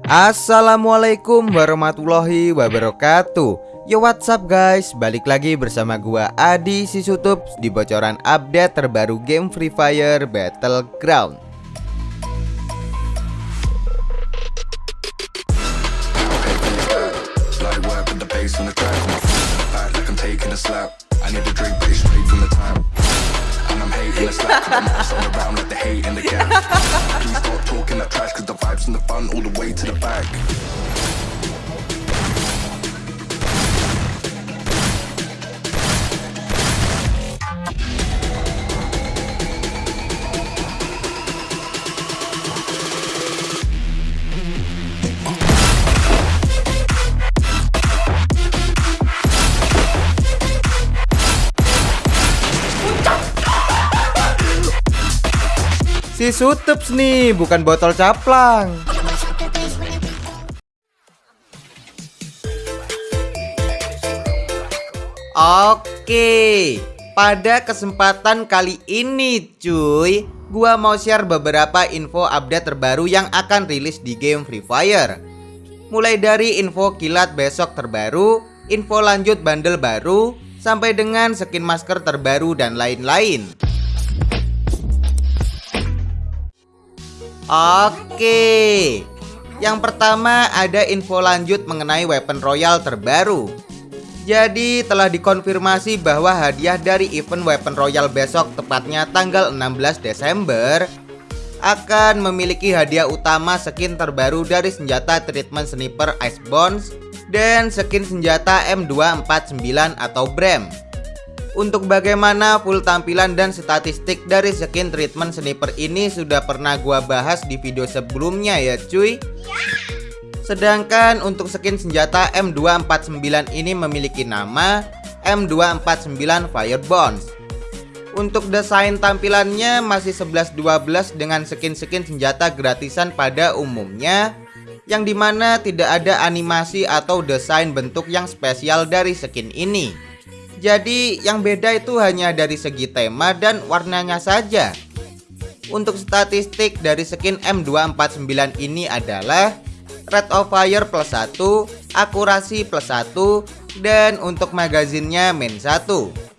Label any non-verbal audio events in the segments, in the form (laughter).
Assalamualaikum warahmatullahi wabarakatuh. Yo what's up guys? Balik lagi bersama gua Adi Sisutup Di bocoran update terbaru game Free Fire Battleground (laughs) from the front all the way to the back. Si Sutups nih bukan botol caplang. Oke Pada kesempatan kali ini cuy Gua mau share beberapa info update terbaru yang akan rilis di game Free Fire. Mulai dari info kilat besok terbaru Info lanjut bundle baru Sampai dengan skin masker terbaru dan lain-lain Oke Yang pertama ada info lanjut mengenai weapon royal terbaru jadi telah dikonfirmasi bahwa hadiah dari event Weapon Royal besok tepatnya tanggal 16 Desember akan memiliki hadiah utama skin terbaru dari senjata treatment sniper Ice Bones dan skin senjata M249 atau BREM. Untuk bagaimana full tampilan dan statistik dari skin treatment sniper ini sudah pernah gua bahas di video sebelumnya ya cuy. Sedangkan untuk skin senjata M249 ini memiliki nama M249 Firebones. Untuk desain tampilannya masih 11-12 dengan skin-skin senjata gratisan pada umumnya Yang di mana tidak ada animasi atau desain bentuk yang spesial dari skin ini Jadi yang beda itu hanya dari segi tema dan warnanya saja Untuk statistik dari skin M249 ini adalah rate of fire plus 1, akurasi plus 1, dan untuk magazinnya min 1.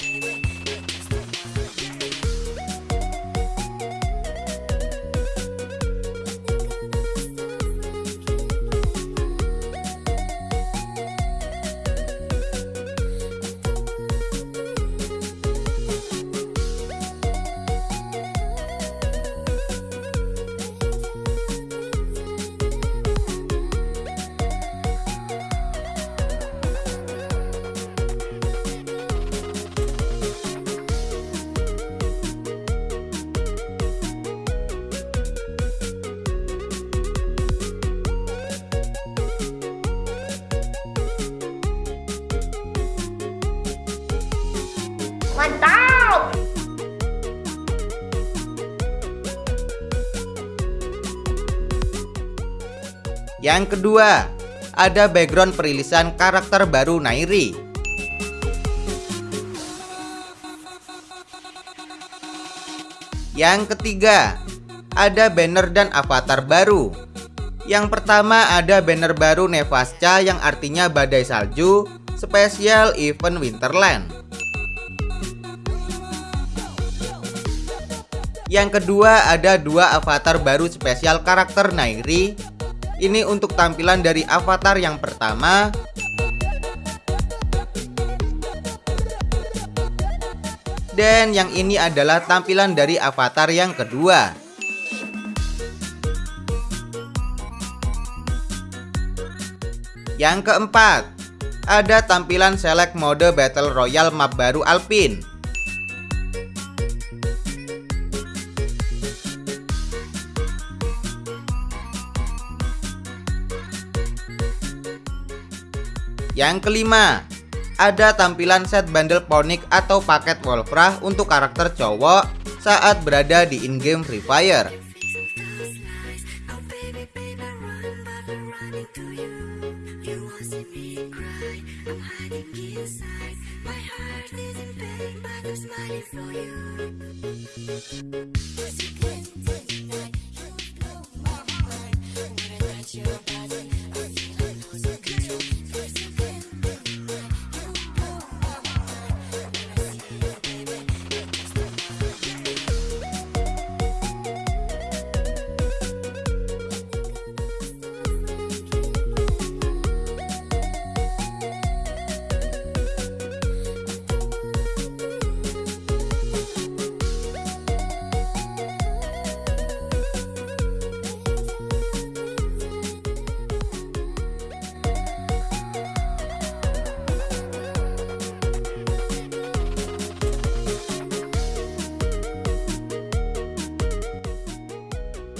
Mantap! Yang kedua, ada background perilisan karakter baru Nairi. Yang ketiga, ada banner dan avatar baru. Yang pertama ada banner baru Nevasca yang artinya badai salju, spesial event Winterland. Yang kedua ada dua avatar baru spesial karakter Nairi. Ini untuk tampilan dari avatar yang pertama. Dan yang ini adalah tampilan dari avatar yang kedua. Yang keempat Ada tampilan select mode battle royale map baru Alpine Yang kelima, ada tampilan set bundle ponik atau paket Wolfrah untuk karakter cowok saat berada di in-game Free Fire.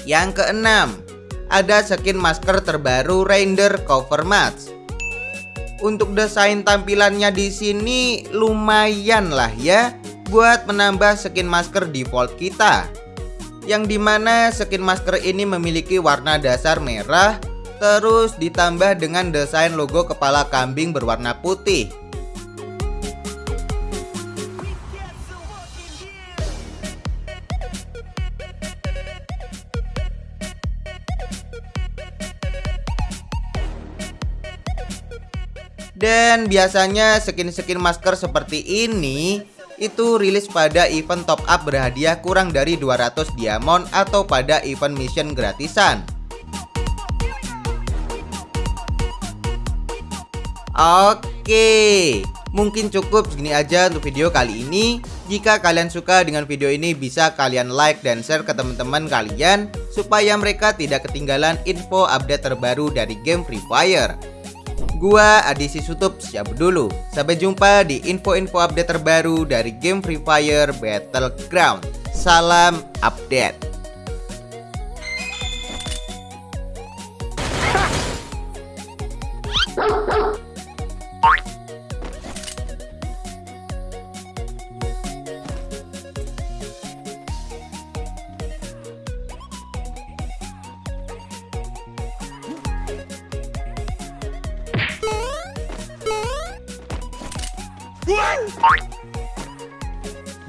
Yang keenam, ada skin masker terbaru Render Cover Match. Untuk desain tampilannya di sini lumayan lah ya buat menambah skin masker default kita. Yang di mana skin masker ini memiliki warna dasar merah terus ditambah dengan desain logo kepala kambing berwarna putih. Dan biasanya skin-skin masker seperti ini itu rilis pada event top up berhadiah kurang dari 200 diamond atau pada event mission gratisan. Oke, mungkin cukup segini aja untuk video kali ini. Jika kalian suka dengan video ini bisa kalian like dan share ke teman-teman kalian supaya mereka tidak ketinggalan info update terbaru dari game Free Fire. Gua Adisi Sutup siap dulu. Sampai jumpa di info-info update terbaru dari game Free Fire Battleground. Salam update.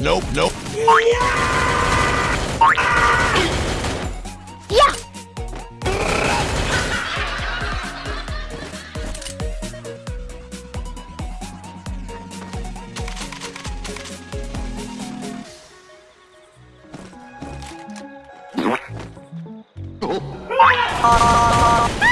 nope, nope. Yeah! Oh.